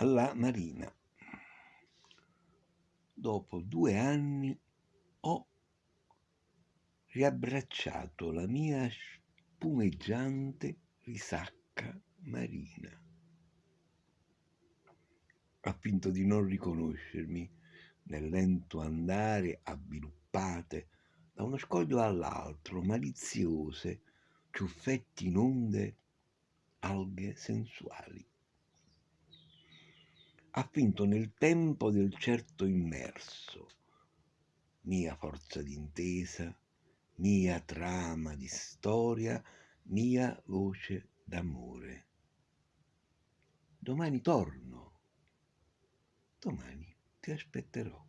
alla marina. Dopo due anni ho riabbracciato la mia spumeggiante risacca marina. Ha finto di non riconoscermi nel lento andare avviluppate da uno scoglio all'altro, maliziose, ciuffetti in onde, alghe sensuali. Ha finto nel tempo del certo immerso, mia forza d'intesa, mia trama di storia, mia voce d'amore. Domani torno, domani ti aspetterò.